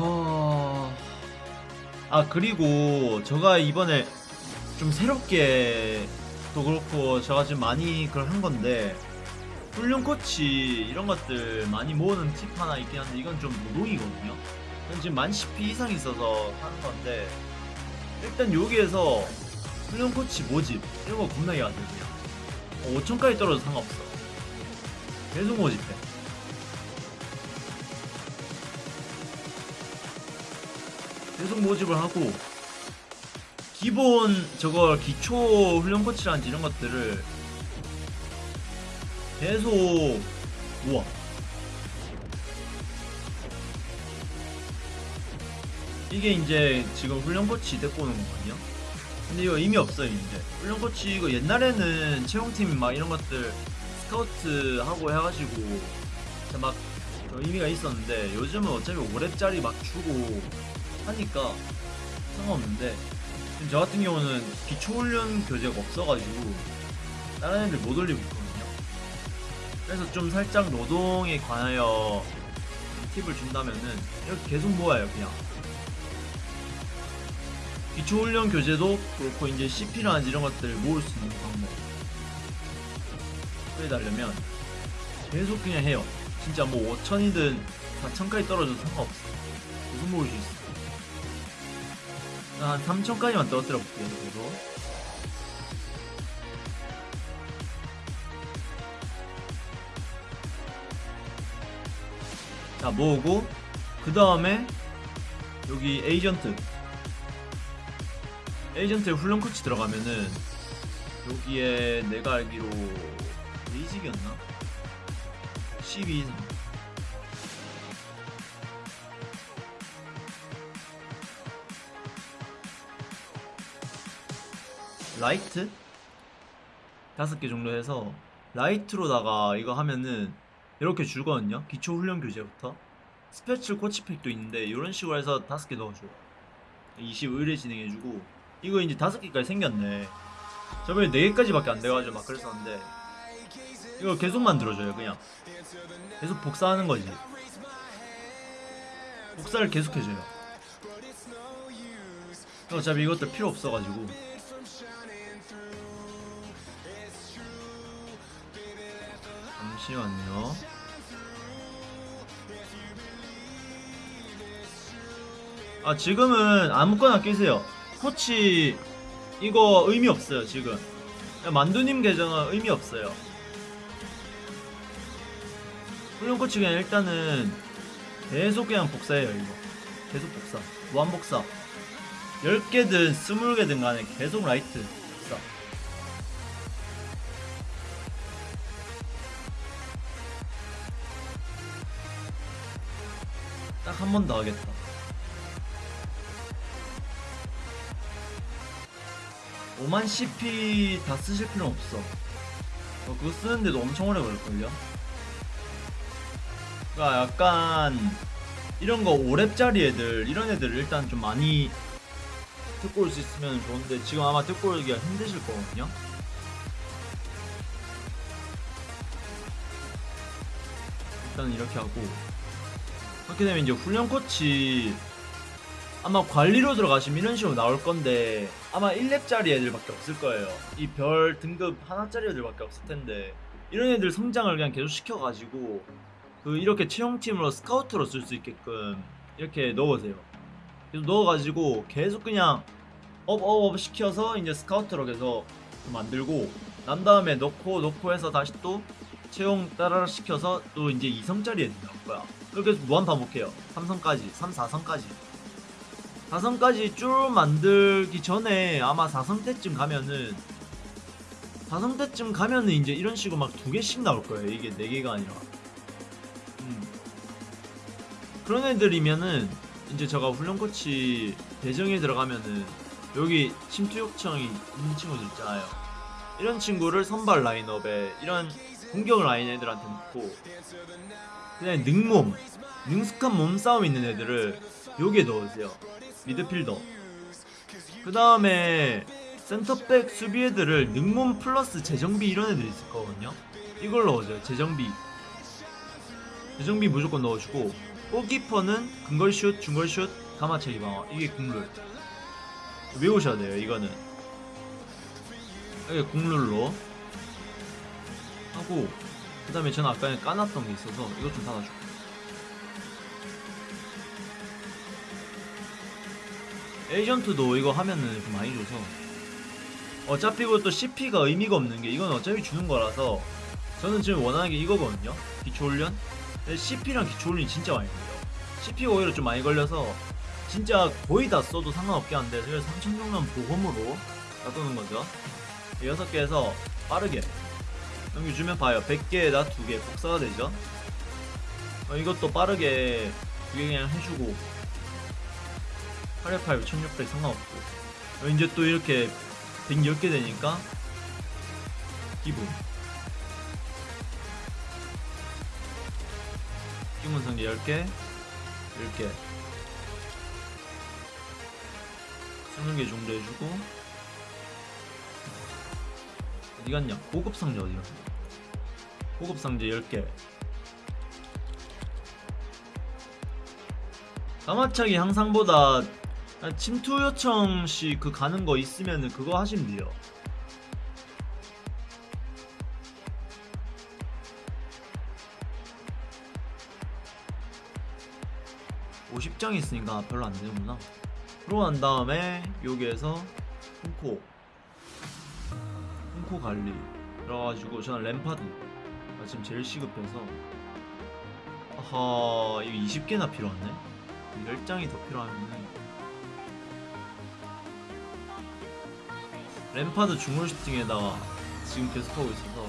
어... 아 그리고 제가 이번에 좀 새롭게 또 그렇고 제가 지금 많이 그걸 한 건데 훈련 코치 이런 것들 많이 모으는 팁 하나 있긴 한데 이건 좀 노동이거든요. 이건 지금 만 10피 이상 있어서 하는 건데 일단 여기에서 훈련 코치 모집 이런 거 겁나게 하세요. 그냥 5천까지 떨어도 상관없어. 계속 모집해 계속 모집을 하고 기본 저걸 기초 훈련 코치라든지 이런 것들을 계속 모아. 이게 이제 지금 훈련 코치 데리고 오는 거거든요. 근데 이거 의미 없어요 이제 훈련 코치 이거 옛날에는 채용팀 막 이런 것들 스카우트 하고 해가지고 막 의미가 있었는데 요즘은 어차피 5렙짜리 막 주고 하니까 상관없는데 저 같은 경우는 기초훈련 교재가 없어가지고 다른 애들 못 올리고 있거든요. 그래서 좀 살짝 노동에 관하여 좀 팁을 준다면은 이렇게 계속 모아요 그냥. 기초훈련 교재도 그렇고 이제 CP라든지 이런 것들 모을 수 있는 방법. 그래달려면 계속 그냥 해요. 진짜 뭐 5천이든 4천까지 떨어져도 상관없어 계속 모을 수 있어 한 3천까지만 떨어뜨려 볼게요 그래도 자 모으고 그 다음에 여기 에이전트. 에이전트에 훈련 코치 들어가면은 여기에 내가 알기로 레이직이었나? 12 이상 라이트? 다섯 개 정도 해서 라이트로다가 이거 하면은 이렇게 줄거든요. 기초 훈련 과제부터. special 코치팩도 있는데 이런 식으로 해서 다섯 개 넣어줘요. 21회 진행해주고. 이거 이제 다섯 개까지 생겼네. 저번에 네 개까지밖에 안 돼가지고 막 그랬었는데 이거 계속 만들어줘요 그냥. 계속 복사하는 거지. 복사를 계속 해줘요. 어차피 이것도 필요 없어가지고 잠시만요. 아 지금은 아무거나 끼세요. 코치 이거 의미 없어요 지금. 만두님 계정은 의미 없어요. 훈련 코치 그냥 일단은 계속 그냥 복사해요 이거. 계속 복사. 무한 복사. 10개든 20개든 간에 계속 라이트 딱 한 번 더 하겠다. 오만 CP 다 쓰실 필요는 없어. 어, 그거 쓰는데도 엄청 오래 걸릴걸요? 그니까 약간 이런 거 5렙짜리 애들 이런 애들 일단 좀 많이 듣고 올 수 있으면 좋은데 지금 아마 듣고 오기가 힘드실 거거든요. 일단 이렇게 하고 그렇게 되면 이제 훈련 코치 아마 관리로 들어가시면 이런 식으로 나올 건데 아마 1렙짜리 애들밖에 없을 거예요. 이 별 등급 하나짜리 애들밖에 없을 텐데 이런 애들 성장을 그냥 계속 시켜가지고 그 이렇게 채용팀으로 스카우트로 쓸 수 있게끔 이렇게 넣으세요. 계속 넣어가지고 계속 그냥 업업업 시켜서 이제 스카우트로 계속 만들고 난 다음에 넣고 넣고 해서 다시 또 채용 따라라 시켜서 또 이제 2성짜리 애들 나올 거야 해서 무한 반복해요. 3성까지 3, 4성까지. 4성까지 쭉 만들기 전에 아마 4성 때쯤 가면은 4성 때쯤 가면은 이제 이런 식으로 막 두 개씩 나올 거예요. 이게 네 개가 아니라. 음. 그런 애들이면은 이제 제가 훈련 코치 배정에 들어가면은 여기 침투 요청이 있는 친구들 있잖아요. 이런 친구를 선발 라인업에 이런 공격 라인 애들한테 놓고 그냥 능몸 능숙한 몸싸움 있는 애들을 여기에 넣으세요. 미드필더. 그 다음에 센터백 수비 애들을 능몸 플러스 재정비 이런 애들이 있을 거거든요. 이걸 넣어줘요 재정비. 재정비 무조건 넣어주고 골키퍼는 근거리슛, 중거리슛, 감아차기 방어 이게 국룰. 외우셔야 돼요 이거는. 이게 국룰로 하고 그 다음에 저는 아까 까놨던 게 있어서 이것 좀 닫아줄게요. 에이전트도 이거 하면은 좀 많이 줘서. 어차피 그것도 CP가 의미가 없는 게 이건 어차피 주는 거라서 저는 지금 원하는 게 이거거든요. 기초훈련? CP랑 기초훈련이 진짜 많이 걸려요. CP가 오히려 좀 많이 걸려서 진짜 거의 다 써도 상관없게 한데 그래서 3천 정도는 보험으로 놔두는 거죠. 6개에서 빠르게 넘겨주면 봐요. 100개에다 2개 복사가 되죠? 어, 이것도 빠르게 2개 그냥 해주고. 888, 1600 상관없고. 어, 이제 또 이렇게 110개 되니까 기본. 기본 성계 10개 10개. 20개 정도 해주고. 어디 갔냐? 고급 상자 어디 갔냐 고급 상자 10개. 까마차기 항상보다 한 침투 요청 시 그 가는 거 있으면은 그거 하시면 돼요. (50장) 있으니까 별로 안 되는구나. 그러고 난 다음에 여기에서 훈코. 훈코 관리. 그래가지고 저는 램파드 지금 제일 시급해서. 아하 이거 20개나 필요하네? 10장이 더 필요하면은 램파드 중물 슈팅에다가 지금 계속 하고 있어서.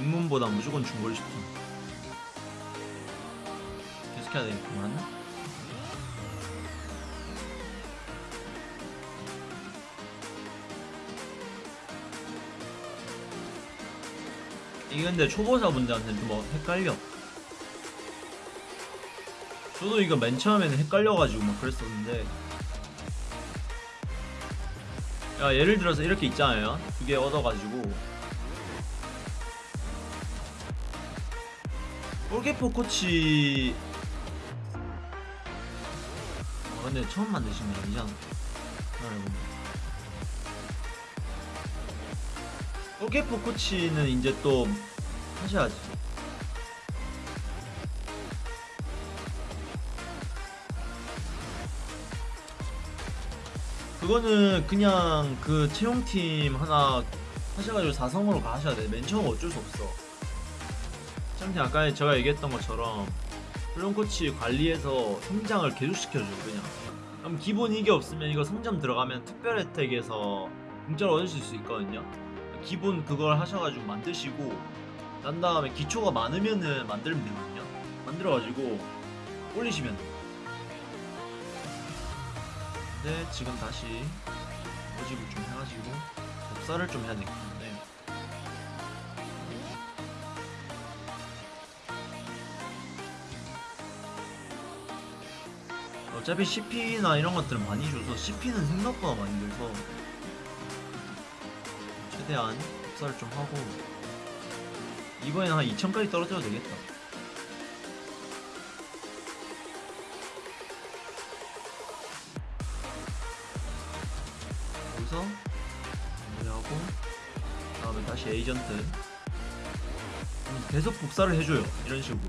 입문보다 무조건 중거리 슈팅. 계속해야 되겠구만 이게 근데 초보자분들한테는 좀 어- 헷갈려. 저도 이거 맨 처음에는 헷갈려가지고 막 그랬었는데. 야 예를 들어서 이렇게 있잖아요. 두 개 얻어가지고. 골키퍼 코치. 아 근데 처음 만드신 건 아니잖아 골키퍼 코치는 이제 또 하셔야지 그거는 그냥 그 채용팀 하나 하셔가지고 4성으로 가셔야 돼. 맨 처음 어쩔 수 없어. 참팀 아까 제가 얘기했던 것처럼 훈련 코치 관리해서 성장을 계속 시켜줘 그냥. 그럼 기본 이게 없으면 이거 성장 들어가면 특별 혜택에서 공짜로 얻으실 수 있거든요. 기본 그걸 하셔가지고 만드시고 난 다음에 기초가 많으면은 만들면 되거든요. 만들어가지고 올리시면 돼요. 근데 지금 다시 모집을 좀 해가지고 복사를 좀 해야 되기 때문에 어차피 CP나 이런 것들은 많이 줘서 CP는 생각보다 많이 들서 최대한 복사를 좀 하고 이번에는 한 2000까지 떨어져도 되겠다. 여기서 마무리하고 다음에 다시 에이전트. 그럼 계속 복사를 해줘요 이런 식으로.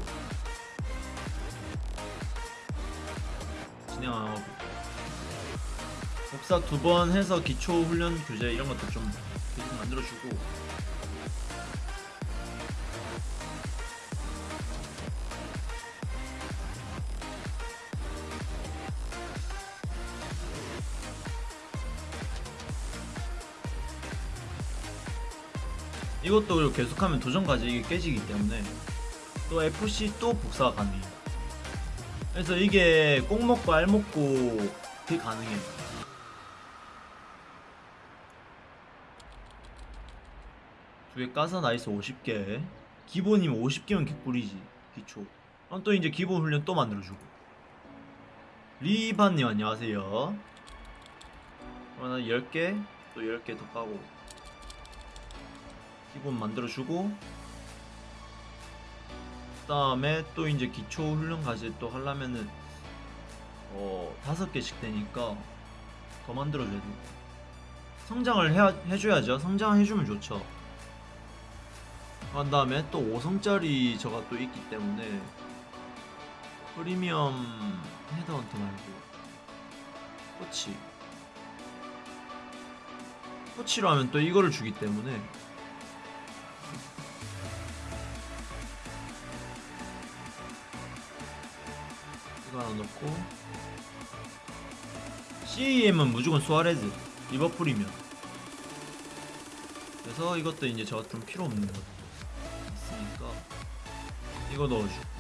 진행하고. 복사 두 번 해서 기초 훈련 교재 이런 것도 좀 만들어주고 이것도 계속하면 도전까지 이게 깨지기 때문에 또 FC 또 복사가 가능해요. 그래서 이게 꼭 먹고 알 먹고 그게 가능해요. 두개 까서 nice 50개. 기본이면 50개면 개꿀이지. 기초. 그럼 또 이제 기본 훈련 또 만들어주고. 리바님 안녕하세요. 그러면 10개, 또 10개 더 까고. 부분 만들어주고 그 다음에 또 이제 기초 훈련 과제 또 하려면은 어 다섯 개씩 되니까 더 만들어줘야 돼. 성장을 해야, 해줘야죠. 성장해주면 좋죠. 그 다음에 또 5성짜리 저가 또 있기 때문에 프리미엄 헤드헌터 말고 코치. 코치로 하면 또 이거를 주기 때문에. 이거 하나 넣고. CEM은 무조건 수아레즈 리버풀이면. 그래서 이것도 이제 저가 좀 필요 없는 것 있으니까 이거 넣어주고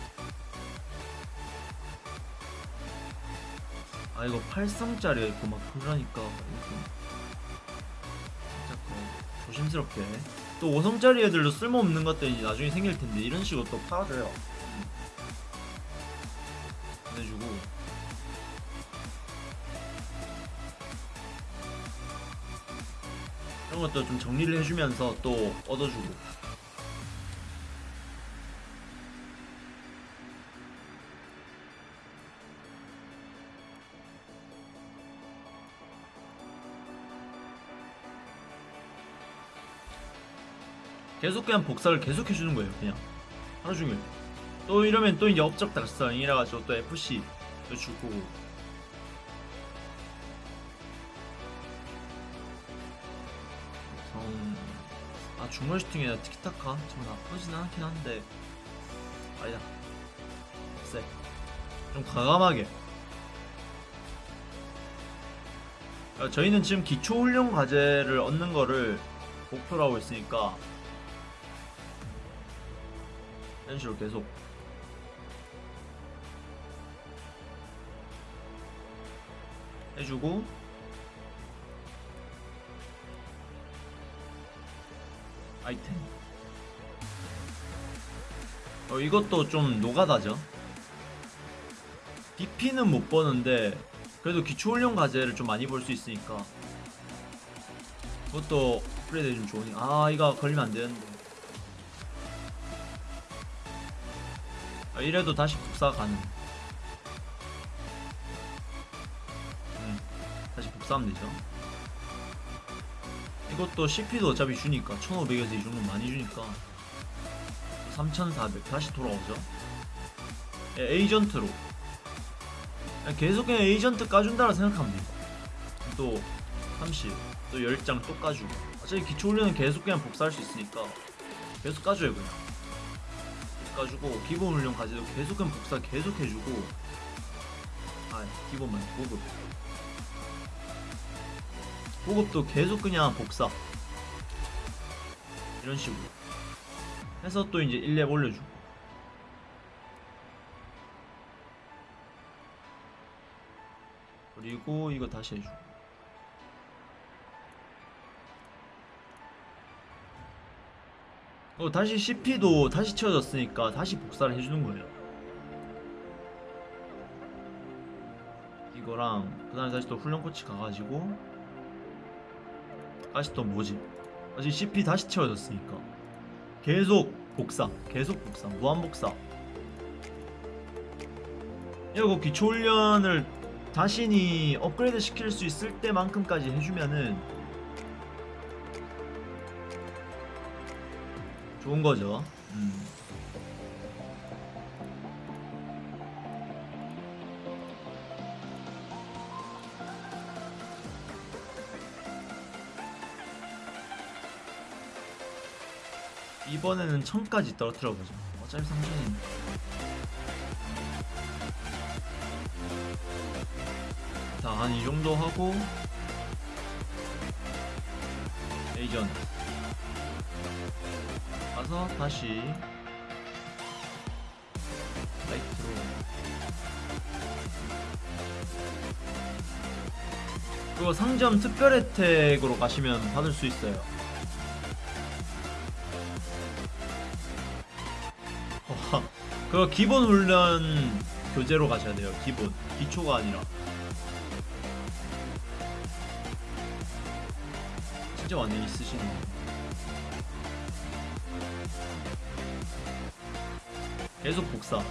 아 이거 8성짜리가 있고 막 그러니까 이거. 좀 살짝 더 조심스럽게. 또 5성짜리 애들도 쓸모없는 것들이 나중에 생길 텐데 이런 식으로 또 팔아줘요. 음. 보내주고. 이런 것도 좀 정리를 해주면서 또 얻어주고 계속 그냥 복사를 계속 해주는 거예요 그냥. 하루 종일. 또 이러면 또 업적 달성이라 가지고 또 FC 또 주고. 정... 아 중간 슈팅이나 티키타카? 정 나쁘진 않긴 한데. 아니다. 쎄 좀 과감하게. 아, 저희는 지금 기초 훈련 과제를 얻는 거를 목표로 하고 있으니까 이런 식으로 계속. 해주고. 아이템. 어 이것도 좀 노가다죠. DP는 못 버는데 그래도 기초훈련 과제를 좀 많이 볼 수 있으니까. 그것도 업그레이드 좀 좋으니 아 이거 걸리면 안 되는데 아, 이래도 다시 복사 가능. 음, 다시 복사하면 되죠. 이것도 CP도 어차피 주니까 1500에서 이 정도 많이 주니까 3400 다시 돌아오죠. 예, 에이전트로. 그냥 계속 그냥 에이전트 까준다고 생각하면 돼요. 또 30, 또 10장 또 까주고. 어차피 기초훈련은 계속 그냥 복사할 수 있으니까 계속 까줘요 그냥 까주고 기본 훈련 과제도 계속 그냥 복사 계속 해주고. 아 기본만 보급. 보급도 계속 그냥 복사. 이런 식으로. 해서 또 이제 1렙 올려주고. 그리고 이거 다시 해주고 어 다시 CP도 다시 채워졌으니까 다시 복사를 해주는 거예요. 이거랑 그 다음에 다시 또 훈련 코치 가가지고 다시 또 뭐지 다시 CP 다시 채워졌으니까. 계속 복사 계속 복사 무한 복사. 이거 기초 훈련을 자신이 업그레이드 시킬 수 있을 때만큼까지 해주면은 좋은 거죠. 음. 이번에는 천까지 떨어뜨려 보죠. 어차피 상전이니까. 자, 한 이 정도 하고 에이전 가서 다시 라이트로 그거 상점 특별 혜택으로 가시면 받을 수 있어요. 와, 그거 기본 훈련 교재로 가셔야 돼요. 기본 기초가 아니라. 진짜 완전 있으시네. 계속 복사.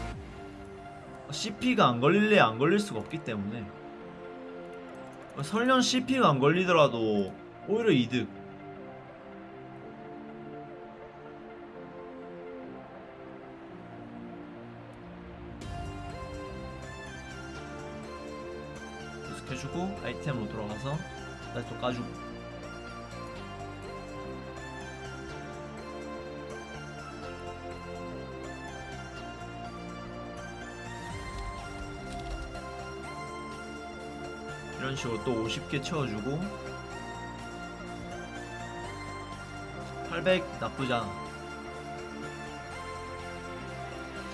CP가 안 걸릴래 안 걸릴 수가 없기 때문에. 설령 CP가 안 걸리더라도 오히려 이득. 계속 해주고 아이템으로 돌아가서 다시 또 까주고 이런 식으로 또 50개 채워주고 800 나쁘지 않아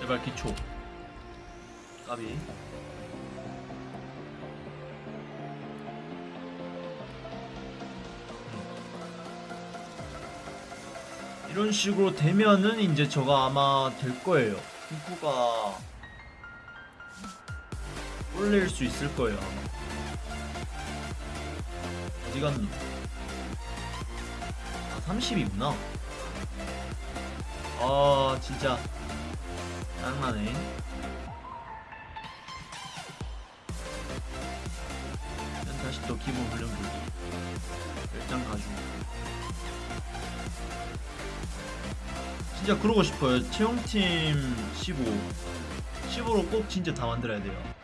제발 기초 까비 이런 식으로 되면은 이제 저가 아마 될 거예요. 핑크가 올릴 수 있을 거예요. 어디 갔니? 아 30이구나. 아 진짜 짱나네. 일단 다시 또 기본 훈련 보기. 열장 가지고. 진짜 그러고 싶어요. 채용팀 15. 15로 꼭 진짜 다 만들어야 돼요.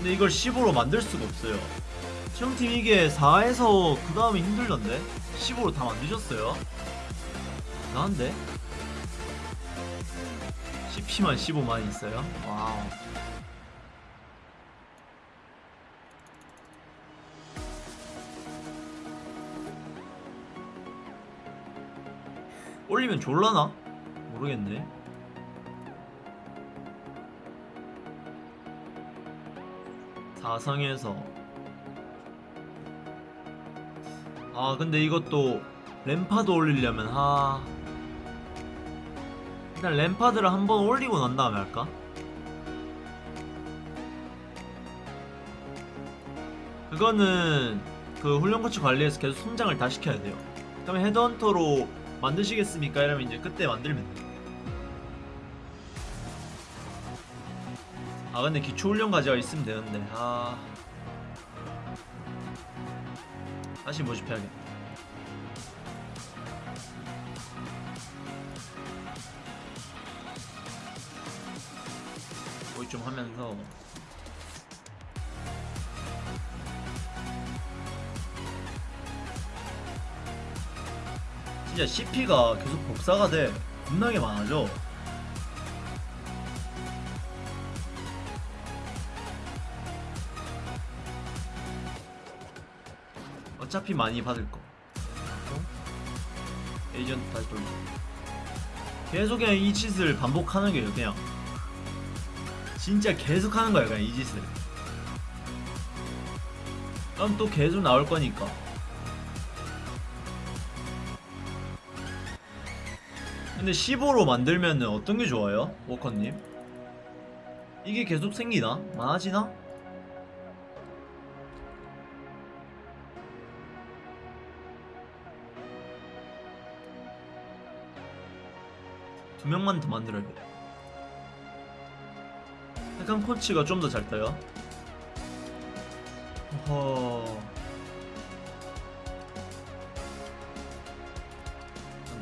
근데 이걸 15로 만들 수가 없어요. 채용팀 이게 4에서 그 다음에 힘들던데? 15로 다 만드셨어요? 나한데? CP만 15만 있어요? 와우. 올리면 졸라나? 모르겠네. 사성에서 아 근데 이것도 램파드 올리려면 하 일단 램파드를 한번 올리고 난 다음에 할까? 그거는 그 훈련 코치 관리에서 계속 성장을 다 시켜야 돼요. 그러면 헤드헌터로 만드시겠습니까? 이러면 이제 그때 만들면 돼. 아 근데 기초 훈련 과제가 있으면 되는데. 아. 다시 모집해야겠다. 거의 좀 하면서. 진짜 CP가 계속 복사가 돼. 겁나게 많아져 어차피 많이 받을 거 어? 에이전트 다시 돌리고 계속 그냥 이 짓을 반복하는 거예요 그냥 진짜 계속 하는 거야 그냥 이 짓을 그럼 또 계속 나올 거니까 근데 15로 만들면은 어떤 게 좋아요? 워커님? 이게 계속 생기나? 많아지나? 두 명만 더 만들어야 돼. 약간 코치가 좀 더 잘 떠요. 허.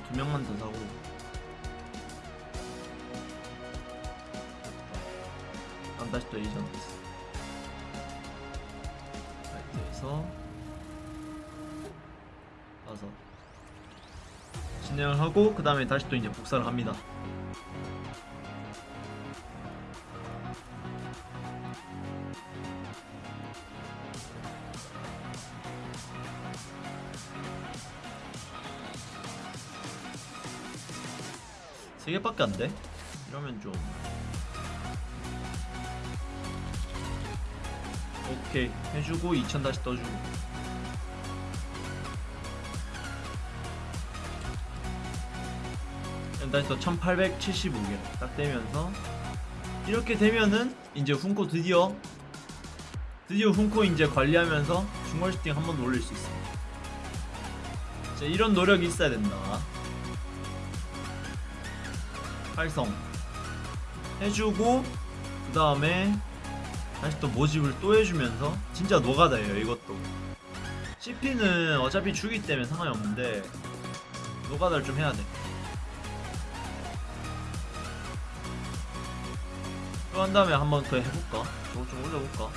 두 명만 더 사고. 난 다시 또 에이전트. 라이트에서 가서 진행을 하고 그 다음에 다시 또 이제 복사를 합니다. 세 개밖에 안 돼? 이러면 좀 오케이 해주고 2000 다시 떠주고 해서 1875개 딱 되면서 이렇게 되면은 이제 훈코 드디어 드디어 훈코 이제 관리하면서 중월 슈팅 한 번 더 올릴 수 있습니다. 이제 이런 노력이 있어야 된다. 활성. 해주고 그 다음에 다시 또 모집을 또 해주면서 진짜 노가다예요 이것도. CP는 어차피 주기 때문에 상관이 없는데 노가다를 좀 해야 돼. 한 다음에 한 번 더 해 볼까？저 어, 좀 올려볼까?